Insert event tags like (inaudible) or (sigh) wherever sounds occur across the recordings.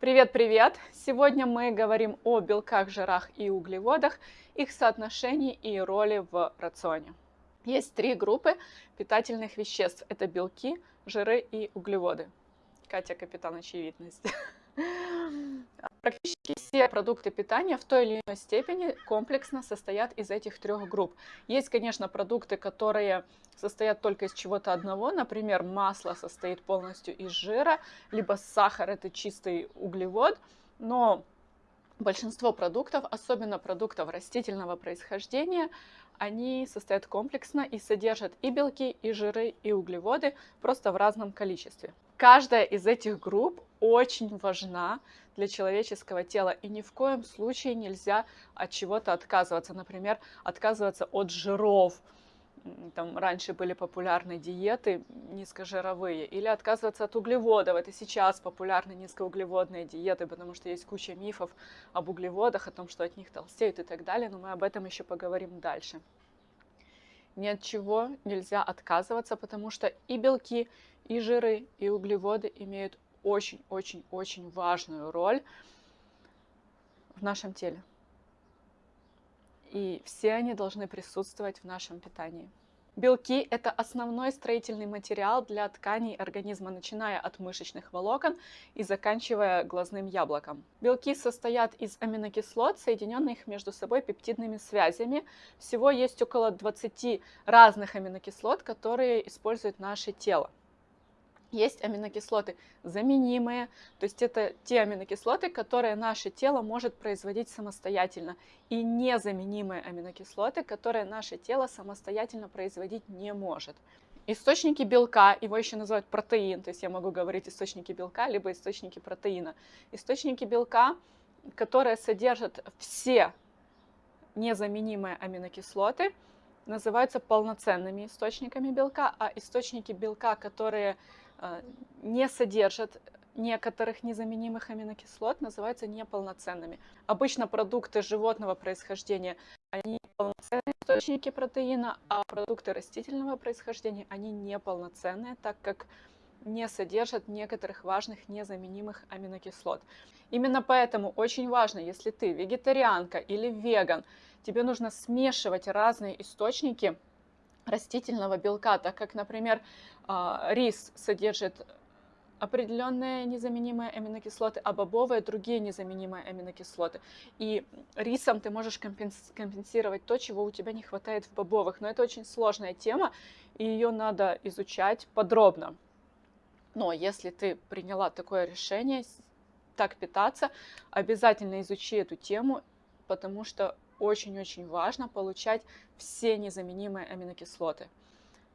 Привет-привет! Сегодня мы говорим о белках, жирах и углеводах, их соотношении и роли в рационе. Есть три группы питательных веществ. Это белки, жиры и углеводы. Катя, капитан очевидности. (laughs) Практически все продукты питания в той или иной степени комплексно состоят из этих трех групп. Есть, конечно, продукты, которые состоят только из чего-то одного. Например, масло состоит полностью из жира, либо сахар – это чистый углевод. Но большинство продуктов, особенно продуктов растительного происхождения, они состоят комплексно и содержат и белки, и жиры, и углеводы, просто в разном количестве. Каждая из этих групп очень важна для человеческого тела, и ни в коем случае нельзя от чего-то отказываться. Например, отказываться от жиров, там раньше были популярны диеты низкожировые, или отказываться от углеводов. Это сейчас популярны низкоуглеводные диеты, потому что есть куча мифов об углеводах, о том, что от них толстеют и так далее, но мы об этом еще поговорим дальше. Ни от чего нельзя отказываться, потому что и белки, и жиры, и углеводы имеют очень-очень-очень важную роль в нашем теле. И все они должны присутствовать в нашем питании. Белки – это основной строительный материал для тканей организма, начиная от мышечных волокон и заканчивая глазным яблоком. Белки состоят из аминокислот, соединенных между собой пептидными связями. Всего есть около 20 разных аминокислот, которые использует наше тело. Есть аминокислоты заменимые, то есть это те аминокислоты, которые наше тело может производить самостоятельно, и незаменимые аминокислоты, которые наше тело самостоятельно производить не может. Источники белка, его еще называют протеин, то есть я могу говорить источники белка, либо источники протеина. Источники белка, которые содержат все незаменимые аминокислоты, называются полноценными источниками белка, а источники белка, которые не содержат некоторых незаменимых аминокислот, называются неполноценными. Обычно продукты животного происхождения, они полноценные источники протеина, а продукты растительного происхождения, они неполноценные, так как не содержат некоторых важных незаменимых аминокислот. Именно поэтому очень важно, если ты вегетарианка или веган, тебе нужно смешивать разные источники растительного белка, так как, например, а, рис содержит определенные незаменимые аминокислоты, а бобовые другие незаменимые аминокислоты. И рисом ты можешь компенсировать то, чего у тебя не хватает в бобовых. Но это очень сложная тема, и ее надо изучать подробно. Но если ты приняла такое решение так питаться, обязательно изучи эту тему, потому что очень-очень важно получать все незаменимые аминокислоты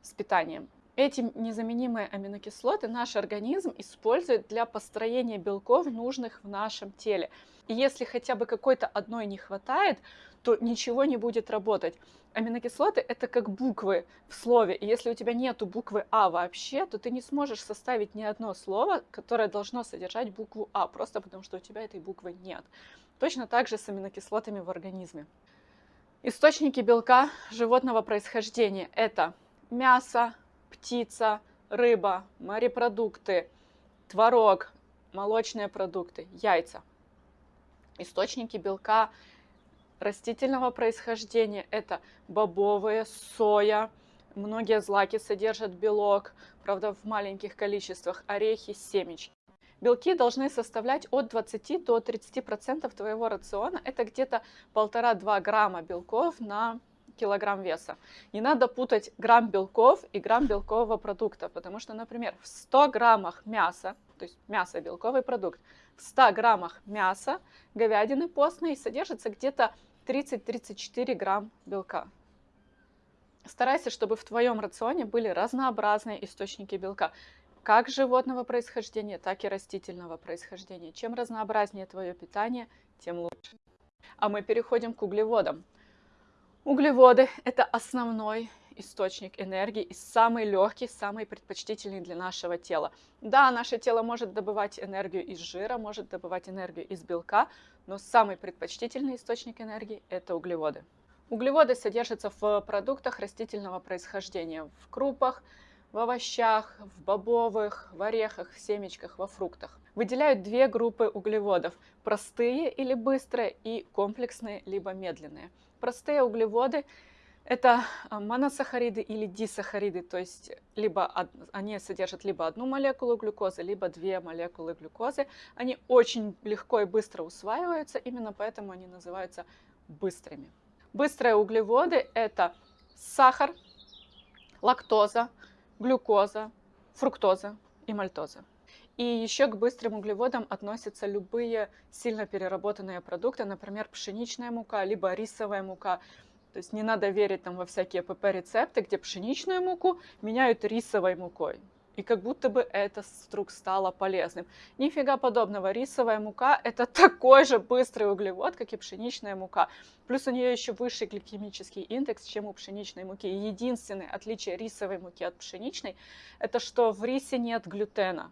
с питанием. Эти незаменимые аминокислоты наш организм использует для построения белков, нужных в нашем теле. И если хотя бы какой-то одной не хватает, то ничего не будет работать. Аминокислоты – это как буквы в слове. И если у тебя нету буквы А вообще, то ты не сможешь составить ни одно слово, которое должно содержать букву А, просто потому что у тебя этой буквы нет. Точно так же с аминокислотами в организме. Источники белка животного происхождения – это мясо, птица, рыба, морепродукты, творог, молочные продукты, яйца. Источники белка растительного происхождения – это бобовые, соя, многие злаки содержат белок, правда в маленьких количествах, орехи, семечки. Белки должны составлять от 20 до 30% твоего рациона. Это где-то 1,5-2 грамма белков на килограмм веса. Не надо путать грамм белков и грамм белкового продукта, потому что, например, в 100 граммах мяса, то есть мясо – белковый продукт, в 100 граммах мяса говядины постной содержится где-то 30-34 грамм белка. Старайся, чтобы в твоем рационе были разнообразные источники белка как животного происхождения, так и растительного происхождения. Чем разнообразнее твое питание, тем лучше. А мы переходим к углеводам. Углеводы – это основной источник энергии и самый легкий, самый предпочтительный для нашего тела. Да, наше тело может добывать энергию из жира, может добывать энергию из белка, но самый предпочтительный источник энергии – это углеводы. Углеводы содержатся в продуктах растительного происхождения, в крупах, в овощах, в бобовых, в орехах, в семечках, во фруктах. выделяют две группы углеводов – простые или быстрые и комплексные либо медленные. Простые углеводы – это а, моносахариды или дисахариды, то есть либо они содержат либо одну молекулу глюкозы, либо две молекулы глюкозы. Они очень легко и быстро усваиваются, именно поэтому они называются быстрыми. Быстрые углеводы – это сахар, лактоза, глюкоза, фруктоза и мальтоза. И еще к быстрым углеводам относятся любые сильно переработанные продукты, например, пшеничная мука, либо рисовая мука. То есть не надо верить там во всякие ПП-рецепты, где пшеничную муку меняют рисовой мукой и как будто бы это вдруг стало полезным. Нифига подобного. Рисовая мука – это (laughs) такой же быстрый углевод, как и пшеничная мука. Плюс у нее еще высший гликемический индекс, чем у пшеничной муки. Единственное отличие рисовой муки от пшеничной – это что в рисе нет глютена.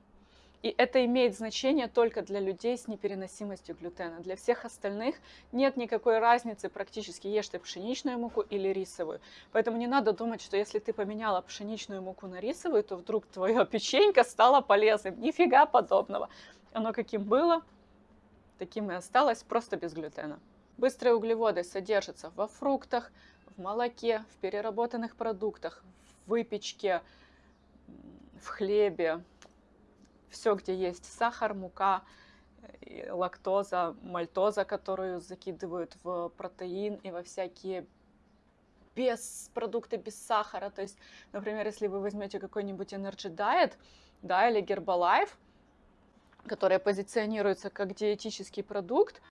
И это имеет значение только для людей с непереносимостью глютена. Для всех остальных нет никакой разницы практически, ешь ты пшеничную муку или рисовую. Поэтому не надо думать, что если ты поменяла пшеничную муку на рисовую, то вдруг твое (laughs) печенька стало полезным. Нифига подобного. Оно каким было, таким и осталось, просто без глютена. Быстрые углеводы содержатся во фруктах, в молоке, в переработанных продуктах, в выпечке, в хлебе, все, где есть сахар, мука, лактоза, мальтоза, которую закидывают в протеин и во всякие без продукты без сахара. То есть, например, если вы возьмете какой-нибудь Energy Diet, да, или Herbalife, которая позиционируется как диетический продукт,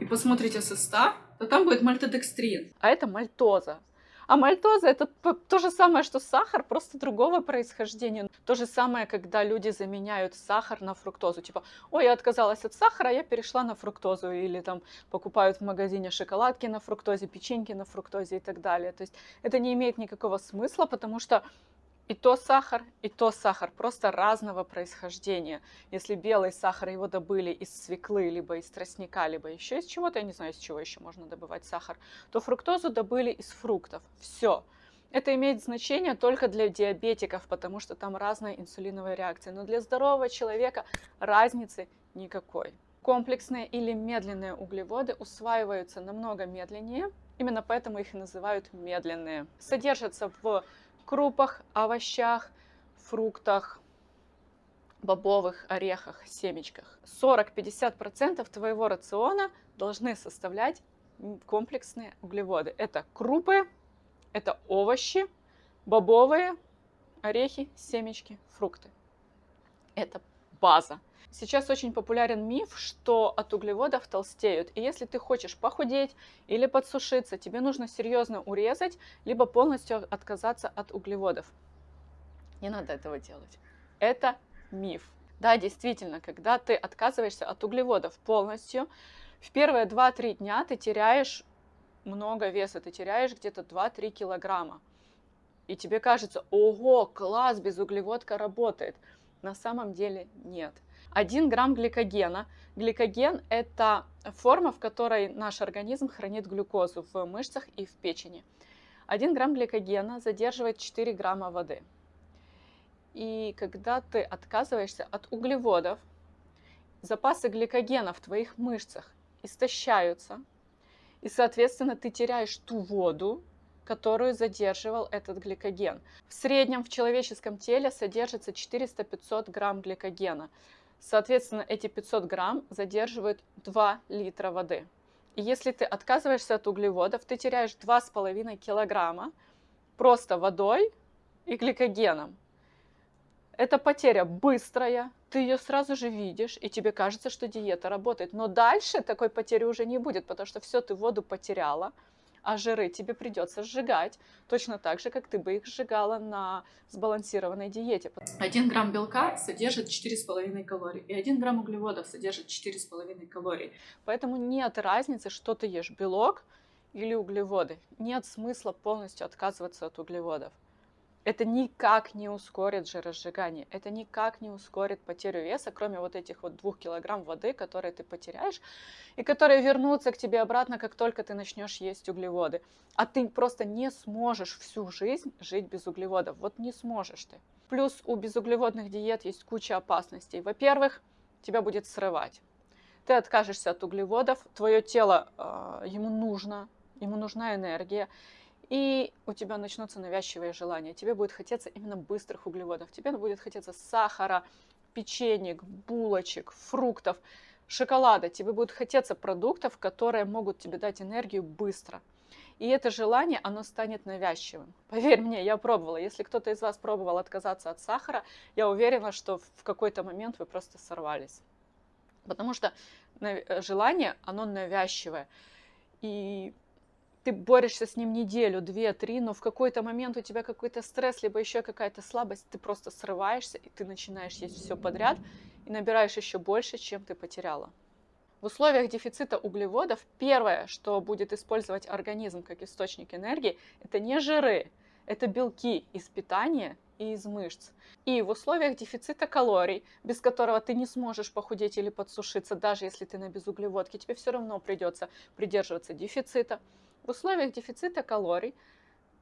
и посмотрите состав, то там будет мальтодекстрин, а это мальтоза. А мальтоза это то же самое, что сахар, просто другого происхождения. То же самое, когда люди заменяют сахар на фруктозу. Типа, ой, я отказалась от сахара, я перешла на фруктозу. Или там покупают в магазине шоколадки на фруктозе, печеньки на фруктозе и так далее. То есть это не имеет никакого смысла, потому что и то сахар, и то сахар, просто разного происхождения. Если белый сахар, его добыли из свеклы, либо из тростника, либо еще из чего-то, я не знаю, из чего еще можно добывать сахар, то фруктозу добыли из фруктов. Все. Это имеет значение только для диабетиков, потому что там разная инсулиновая реакция. Но для здорового человека разницы никакой. Комплексные или медленные углеводы усваиваются намного медленнее, именно поэтому их и называют медленные. Содержатся в крупах, овощах, фруктах, бобовых орехах, семечках. 40-50% твоего рациона должны составлять комплексные углеводы. Это крупы, это овощи, бобовые, орехи, семечки, фрукты. Это база. Сейчас очень популярен миф, что от углеводов толстеют. И если ты хочешь похудеть или подсушиться, тебе нужно серьезно урезать, либо полностью отказаться от углеводов. Не надо этого делать. Это миф. Да, действительно, когда ты отказываешься от углеводов полностью, в первые 2-3 дня ты теряешь много веса, ты теряешь где-то 2-3 килограмма. И тебе кажется, ого, класс, безуглеводка работает. На самом деле нет. 1 грамм гликогена. Гликоген – это форма, в которой наш организм хранит глюкозу в мышцах и в печени. 1 грамм гликогена задерживает 4 грамма воды. И когда ты отказываешься от углеводов, запасы гликогена в твоих мышцах истощаются, и, соответственно, ты теряешь ту воду, которую задерживал этот гликоген. В среднем в человеческом теле содержится 400-500 грамм гликогена. Соответственно, эти 500 грамм задерживают 2 литра воды. И если ты отказываешься от углеводов, ты теряешь 2,5 килограмма просто водой и гликогеном. Эта потеря быстрая, ты ее сразу же видишь, и тебе кажется, что диета работает. Но дальше такой потери уже не будет, потому что все, ты воду потеряла, а жиры тебе придется сжигать, точно так же, как ты бы их сжигала на сбалансированной диете. 1 грамм белка содержит 4,5 калорий, и 1 грамм углеводов содержит 4,5 калорий. Поэтому нет разницы, что ты ешь, белок или углеводы. Нет смысла полностью отказываться от углеводов. Это никак не ускорит жиросжигание, это никак не ускорит потерю веса, кроме вот этих вот двух килограмм воды, которые ты потеряешь, и которые вернутся к тебе обратно, как только ты начнешь есть углеводы. А ты просто не сможешь всю жизнь жить без углеводов. Вот не сможешь ты. Плюс у безуглеводных диет есть куча опасностей. Во-первых, тебя будет срывать. Ты откажешься от углеводов, твое тело, э, ему нужно, ему нужна энергия, и у тебя начнутся навязчивые желания. Тебе будет хотеться именно быстрых углеводов, тебе будет хотеться сахара, печенек, булочек, фруктов, шоколада. Тебе будет хотеться продуктов, которые могут тебе дать энергию быстро. И это желание, оно станет навязчивым. (laughs) Поверь мне, я пробовала. Если кто-то из вас пробовал отказаться от сахара, я уверена, что в какой-то момент вы просто сорвались. Потому что желание, оно навязчивое. И ты борешься с ним неделю, две, три, но в какой-то момент у тебя какой-то стресс, либо еще какая-то слабость, ты просто срываешься, и ты начинаешь есть все подряд, и набираешь еще больше, чем ты потеряла. В условиях дефицита углеводов первое, что будет использовать организм как источник энергии, это не жиры, это белки из питания и из мышц. И в условиях дефицита калорий, без которого ты не сможешь похудеть или подсушиться, даже если ты на безуглеводке, тебе все равно придется придерживаться дефицита. В условиях дефицита калорий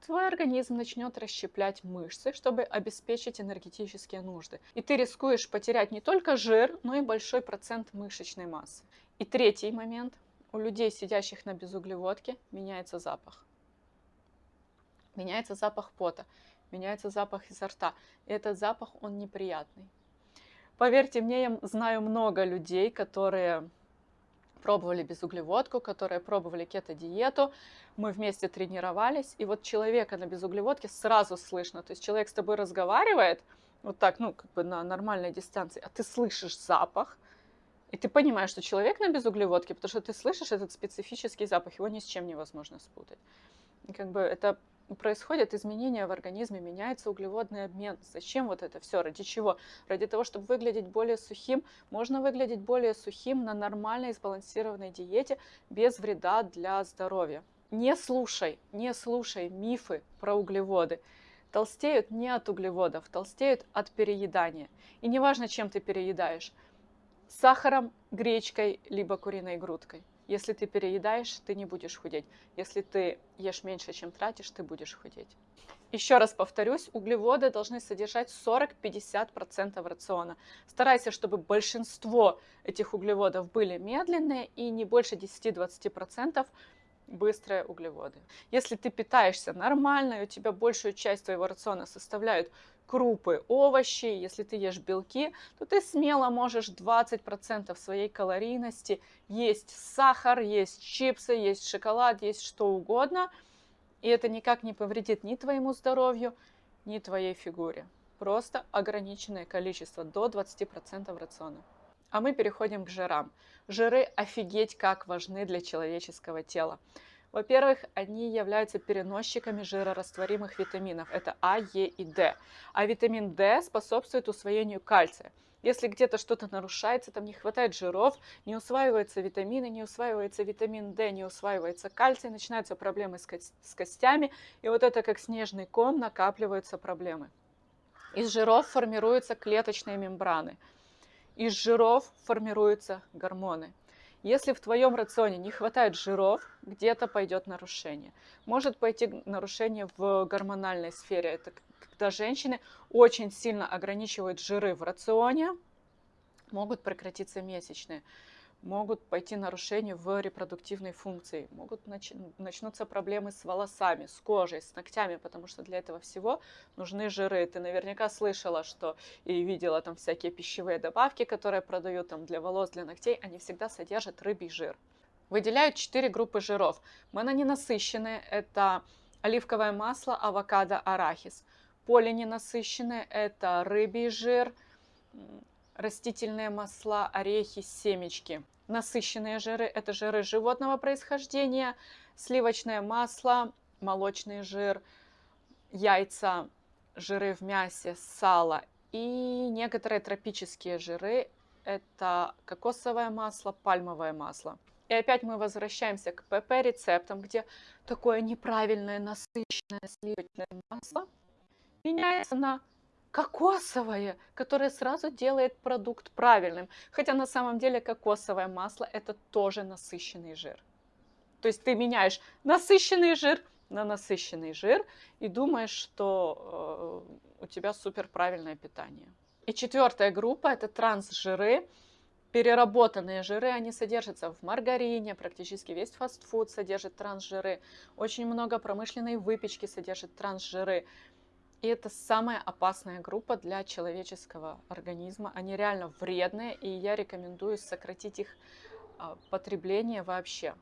твой организм начнет расщеплять мышцы, чтобы обеспечить энергетические нужды. И ты рискуешь потерять не только жир, но и большой процент мышечной массы. И третий момент. У людей, сидящих на безуглеводке, меняется запах. Меняется запах пота, меняется запах изо рта. И этот запах, он неприятный. Поверьте мне, я знаю много людей, которые пробовали безуглеводку, которые пробовали кето-диету. Мы вместе тренировались, и вот человека на безуглеводке сразу слышно. То есть человек с тобой разговаривает, вот так, ну, как бы на нормальной дистанции, а ты слышишь запах, и ты понимаешь, что человек на безуглеводке, потому что ты слышишь этот специфический запах, его ни с чем невозможно спутать. И как бы это происходят изменения в организме, меняется углеводный обмен. Зачем вот это все? Ради чего? Ради того, чтобы выглядеть более сухим. Можно выглядеть более сухим на нормальной сбалансированной диете без вреда для здоровья. Не слушай, не слушай мифы про углеводы. Толстеют не от углеводов, толстеют от переедания. И неважно, чем ты переедаешь сахаром, гречкой, либо куриной грудкой. Если ты переедаешь, ты не будешь худеть. Если ты ешь меньше, чем тратишь, ты будешь худеть. Еще раз повторюсь, углеводы должны содержать 40-50% рациона. Старайся, чтобы большинство этих углеводов были медленные и не больше 10-20% быстрые углеводы. Если ты питаешься нормально, и у тебя большую часть твоего рациона составляют крупы, овощи, если ты ешь белки, то ты смело можешь 20% своей калорийности есть сахар, есть чипсы, есть шоколад, есть что угодно. И это никак не повредит ни твоему здоровью, ни твоей фигуре. Просто ограниченное количество, до 20% рациона. А мы переходим к жирам. Жиры офигеть как важны для человеческого тела. Во-первых, они являются переносчиками жирорастворимых витаминов. Это А, Е и Д. А витамин D способствует усвоению кальция. Если где-то что-то нарушается, там не хватает жиров, не усваиваются витамины, не усваивается витамин D, не усваивается кальций, начинаются проблемы с, ко с костями, и вот это как снежный ком накапливаются проблемы. Из жиров формируются клеточные мембраны. Из жиров формируются гормоны. Если в твоем рационе не хватает жиров, где-то пойдет нарушение. Может пойти нарушение в гормональной сфере. Это когда женщины очень сильно ограничивают жиры в рационе, могут прекратиться месячные могут пойти нарушения в репродуктивной функции, могут нач... начнутся проблемы с волосами, с кожей, с ногтями, потому что для этого всего нужны жиры. Ты наверняка слышала, что и видела там всякие пищевые добавки, которые продают там для волос, для ногтей, они всегда содержат рыбий жир. Выделяют четыре группы жиров. Мононенасыщенные – это оливковое масло, авокадо, арахис. Полиненасыщенные – это рыбий жир, растительные масла, орехи, семечки. Насыщенные жиры – это жиры животного происхождения, сливочное масло, молочный жир, яйца, жиры в мясе, сало и некоторые тропические жиры – это кокосовое масло, пальмовое масло. И опять мы возвращаемся к ПП-рецептам, где такое неправильное насыщенное сливочное масло меняется на кокосовое, которое сразу делает продукт правильным. Хотя на самом деле кокосовое масло это тоже насыщенный жир. То есть ты меняешь насыщенный жир на насыщенный жир и думаешь, что э, у тебя супер правильное питание. И четвертая группа это трансжиры. переработанные жиры, они содержатся в маргарине, практически весь фастфуд содержит трансжиры, очень много промышленной выпечки содержит трансжиры. И это самая опасная группа для человеческого организма. Они реально вредные, и я рекомендую сократить их а, потребление вообще.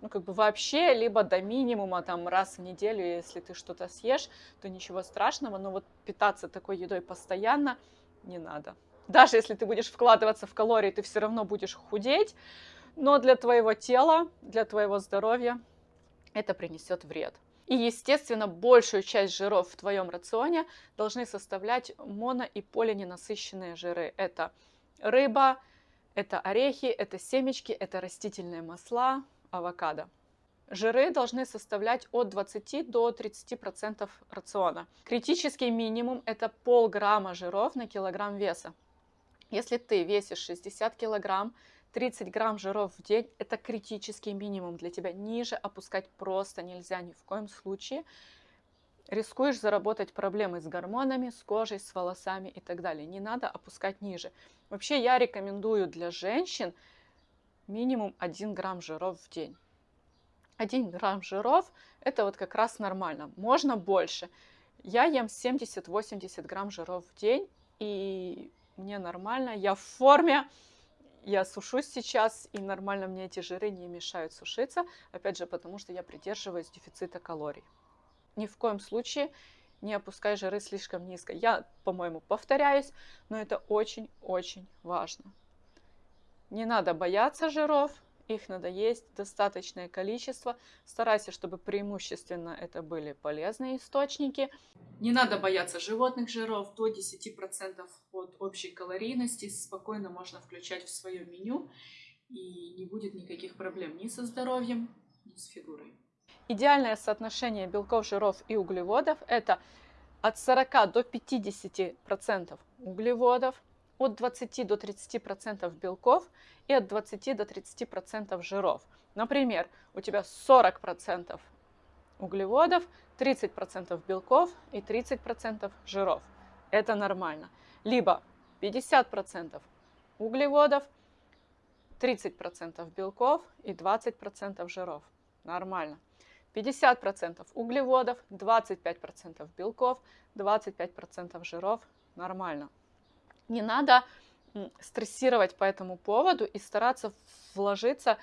Ну, как бы вообще, либо до минимума, там, раз в неделю, если ты что-то съешь, то ничего страшного, но вот питаться такой едой постоянно не надо даже если ты будешь вкладываться в калории, ты все равно будешь худеть, но для твоего тела, для твоего здоровья это принесет вред. И, естественно, большую часть жиров в твоем рационе должны составлять моно- и полиненасыщенные жиры. Это рыба, это орехи, это семечки, это растительные масла, авокадо. Жиры должны составлять от 20 до 30% рациона. Критический минимум – это полграмма жиров на килограмм веса. Если ты весишь 60 килограмм, 30 грамм жиров в день – это критический минимум для тебя. Ниже опускать просто нельзя ни в коем случае. Рискуешь заработать проблемы с гормонами, с кожей, с волосами и так далее. Не надо опускать ниже. Вообще я рекомендую для женщин минимум 1 грамм жиров в день. 1 грамм жиров – это вот как раз нормально. Можно больше. Я ем 70-80 грамм жиров в день, и мне нормально, я в форме, я сушусь сейчас, и нормально мне эти жиры не мешают сушиться, опять же, потому что я придерживаюсь дефицита калорий. Ни в коем случае не опускай жиры слишком низко. Я, по-моему, повторяюсь, но это очень-очень важно. Не надо бояться жиров, их надо есть достаточное количество. Старайся, чтобы преимущественно это были полезные источники. Не надо бояться животных жиров. До 10% от общей калорийности спокойно можно включать в свое меню. И не будет никаких проблем ни со здоровьем, ни с фигурой. Идеальное соотношение белков, жиров и углеводов – это от 40 до 50% углеводов, от 20 до 30% белков и от 20 до 30% жиров. Например, у тебя 40% углеводов, 30% белков и 30% жиров. Это нормально. Либо 50% углеводов, 30% белков и 20% жиров. Нормально. 50% углеводов, 25% белков, 25% жиров. Нормально. Не надо стрессировать по этому поводу и стараться вложиться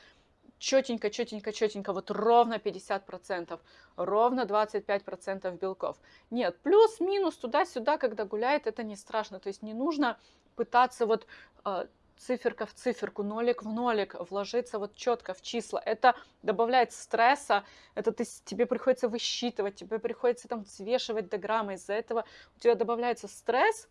четенько, четенько, четенько, вот ровно 50%, ровно 25% белков. Нет, плюс-минус туда-сюда, когда гуляет, это не страшно. То есть не нужно пытаться вот э, циферка в циферку, нолик в нолик, вложиться вот четко в числа. Это добавляет стресса, это ты, тебе приходится высчитывать, тебе приходится там взвешивать до грамма, из-за этого у тебя добавляется стресс,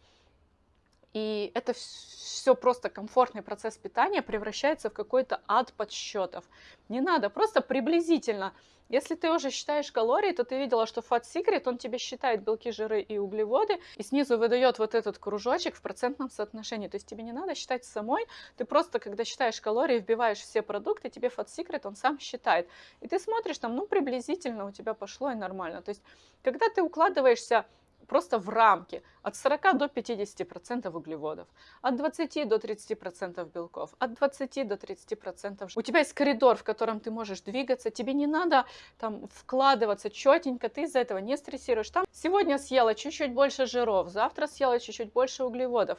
и это все просто комфортный процесс питания превращается в какой-то ад подсчетов. Не надо, просто приблизительно. Если ты уже считаешь калории, то ты видела, что Fat Secret, он тебе считает белки, жиры и углеводы, и снизу выдает вот этот кружочек в процентном соотношении. То есть тебе не надо считать самой, ты просто, когда считаешь калории, вбиваешь все продукты, тебе Fat Secret, он сам считает. И ты смотришь там, ну, приблизительно у тебя пошло и нормально. То есть, когда ты укладываешься просто в рамки от 40 до 50% углеводов, от 20 до 30% белков, от 20 до 30%. У тебя есть коридор, в котором ты можешь двигаться, тебе не надо там вкладываться четенько, ты из-за этого не стрессируешь. Там сегодня съела чуть-чуть больше жиров, завтра съела чуть-чуть больше углеводов.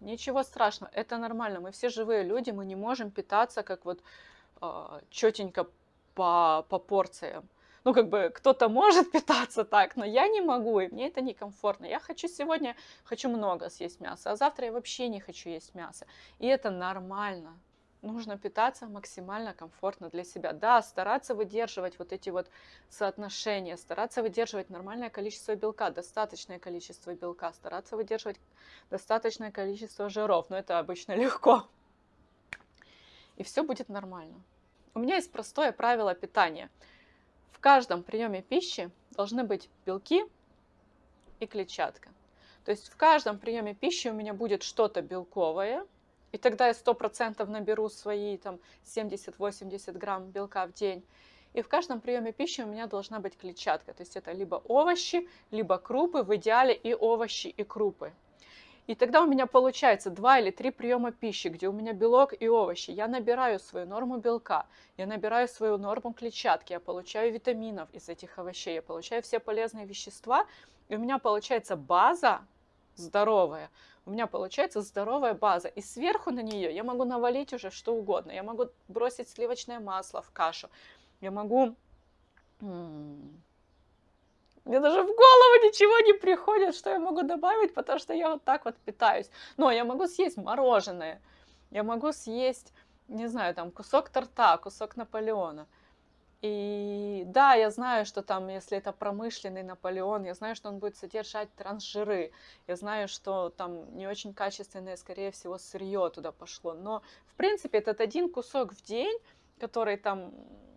Ничего страшного, это нормально. Мы все живые люди, мы не можем питаться как вот э, а, четенько по, по порциям ну, как бы кто-то может (laughs) питаться так, но я не могу, и мне это некомфортно. Я хочу сегодня, хочу много съесть мяса, а завтра я вообще не хочу есть мясо. И это нормально. Нужно питаться максимально комфортно для себя. Да, стараться выдерживать вот эти вот соотношения, стараться выдерживать нормальное количество белка, достаточное количество белка, стараться выдерживать достаточное количество жиров, но это обычно (laughs) легко. И все будет нормально. У меня есть простое правило питания – в каждом приеме пищи должны быть белки и клетчатка. То есть в каждом приеме пищи у меня будет что-то белковое, и тогда я 100% наберу свои там 70-80 грамм белка в день. И в каждом приеме пищи у меня должна быть клетчатка. То есть это либо овощи, либо крупы, в идеале и овощи, и крупы. И тогда у меня получается два или три приема пищи, где у меня белок и овощи. Я набираю свою норму белка, я набираю свою норму клетчатки, я получаю витаминов из этих овощей, я получаю все полезные вещества, и у меня получается база здоровая. У меня получается здоровая база. И сверху на нее я могу навалить уже что угодно. Я могу бросить сливочное масло в кашу. Я могу мне даже в голову ничего не приходит, что я могу добавить, потому что я вот так вот питаюсь. Но я могу съесть мороженое, я могу съесть, не знаю, там кусок торта, кусок Наполеона. И да, я знаю, что там, если это промышленный Наполеон, я знаю, что он будет содержать трансжиры, я знаю, что там не очень качественное, скорее всего, сырье туда пошло. Но, в принципе, этот один кусок в день, который там,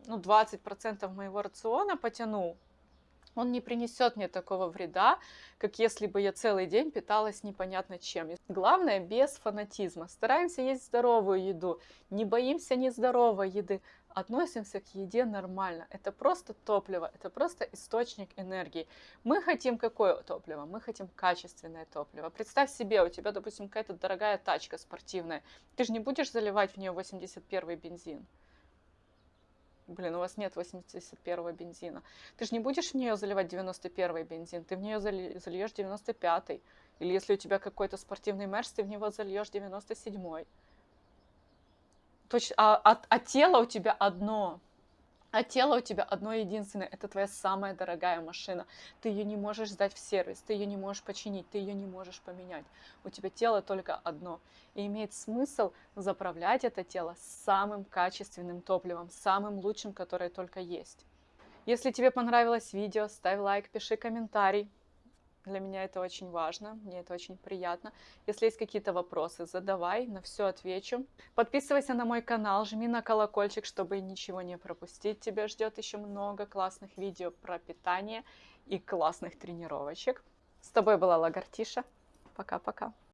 ну, 20% моего рациона потянул, он не принесет мне такого вреда, как если бы я целый день питалась непонятно чем. Главное, без фанатизма. Стараемся есть здоровую еду, не боимся нездоровой еды, относимся к еде нормально. Это просто топливо, это просто источник энергии. Мы хотим какое топливо? Мы хотим качественное топливо. Представь себе, у тебя, допустим, какая-то дорогая тачка спортивная. Ты же не будешь заливать в нее 81 бензин. Блин, у вас нет 81-го бензина. Ты же не будешь в нее заливать 91-й бензин, ты в нее зальешь 95-й. Или если у тебя какой-то спортивный мерс, ты в него зальешь 97-й. Точ... А, а, а тело у тебя одно. А тело у тебя одно единственное, это твоя самая дорогая машина. Ты ее не можешь сдать в сервис, ты ее не можешь починить, ты ее не можешь поменять. У тебя тело только одно. И имеет смысл заправлять это тело самым качественным топливом, самым лучшим, которое только есть. Если тебе понравилось видео, ставь лайк, пиши комментарий. Для меня это очень важно, мне это очень приятно. Если есть какие-то вопросы, задавай, на все отвечу. Подписывайся на мой канал, жми на колокольчик, чтобы ничего не пропустить. Тебя ждет еще много классных видео про питание и классных тренировочек. С тобой была Лагартиша. Пока-пока.